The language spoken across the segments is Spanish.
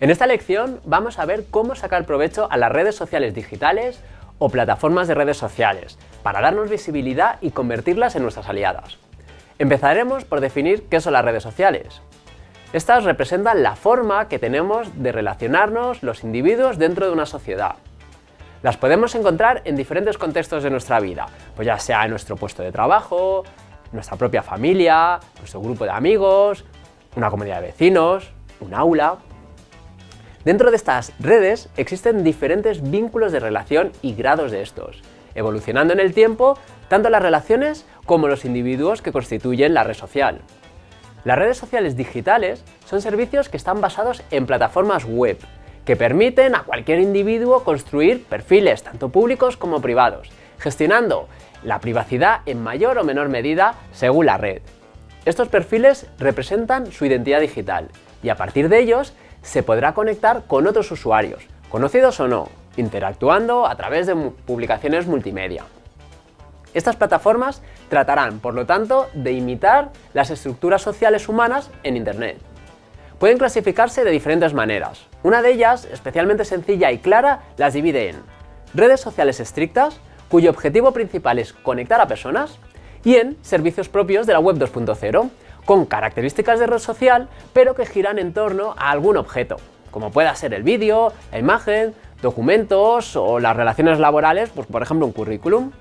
En esta lección vamos a ver cómo sacar provecho a las redes sociales digitales o plataformas de redes sociales para darnos visibilidad y convertirlas en nuestras aliadas. Empezaremos por definir qué son las redes sociales. Estas representan la forma que tenemos de relacionarnos los individuos dentro de una sociedad. Las podemos encontrar en diferentes contextos de nuestra vida, pues ya sea en nuestro puesto de trabajo, nuestra propia familia, nuestro grupo de amigos, una comunidad de vecinos, un aula... Dentro de estas redes existen diferentes vínculos de relación y grados de estos, evolucionando en el tiempo tanto las relaciones como los individuos que constituyen la red social. Las redes sociales digitales son servicios que están basados en plataformas web, que permiten a cualquier individuo construir perfiles tanto públicos como privados, gestionando la privacidad en mayor o menor medida según la red. Estos perfiles representan su identidad digital y a partir de ellos se podrá conectar con otros usuarios, conocidos o no, interactuando a través de publicaciones multimedia. Estas plataformas tratarán, por lo tanto, de imitar las estructuras sociales humanas en Internet. Pueden clasificarse de diferentes maneras. Una de ellas, especialmente sencilla y clara, las divide en redes sociales estrictas, cuyo objetivo principal es conectar a personas, y en servicios propios de la web 2.0, con características de red social, pero que giran en torno a algún objeto, como pueda ser el vídeo, la imagen, documentos o las relaciones laborales, pues por ejemplo un currículum.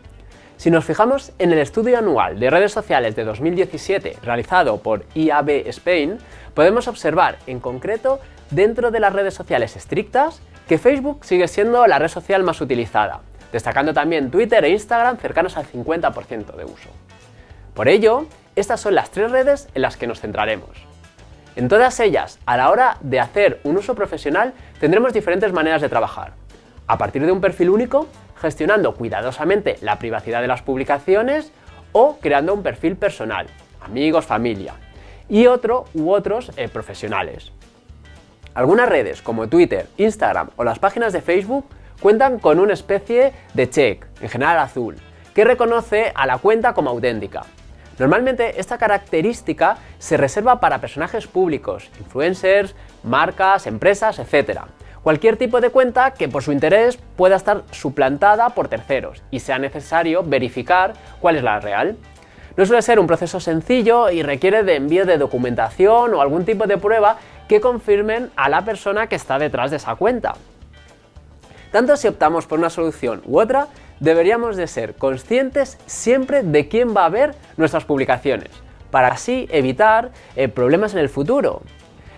Si nos fijamos en el estudio anual de redes sociales de 2017 realizado por IAB Spain, podemos observar en concreto dentro de las redes sociales estrictas que Facebook sigue siendo la red social más utilizada, destacando también Twitter e Instagram cercanos al 50% de uso. Por ello, estas son las tres redes en las que nos centraremos. En todas ellas, a la hora de hacer un uso profesional, tendremos diferentes maneras de trabajar. A partir de un perfil único, gestionando cuidadosamente la privacidad de las publicaciones o creando un perfil personal, amigos, familia, y otro u otros eh, profesionales. Algunas redes como Twitter, Instagram o las páginas de Facebook cuentan con una especie de check, en general azul, que reconoce a la cuenta como auténtica, Normalmente esta característica se reserva para personajes públicos, influencers, marcas, empresas, etc. Cualquier tipo de cuenta que por su interés pueda estar suplantada por terceros y sea necesario verificar cuál es la real. No suele ser un proceso sencillo y requiere de envío de documentación o algún tipo de prueba que confirmen a la persona que está detrás de esa cuenta. Tanto si optamos por una solución u otra, deberíamos de ser conscientes siempre de quién va a ver nuestras publicaciones, para así evitar eh, problemas en el futuro.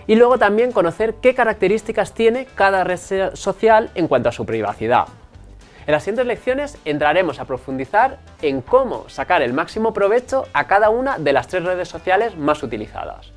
Y luego también conocer qué características tiene cada red social en cuanto a su privacidad. En las siguientes lecciones entraremos a profundizar en cómo sacar el máximo provecho a cada una de las tres redes sociales más utilizadas.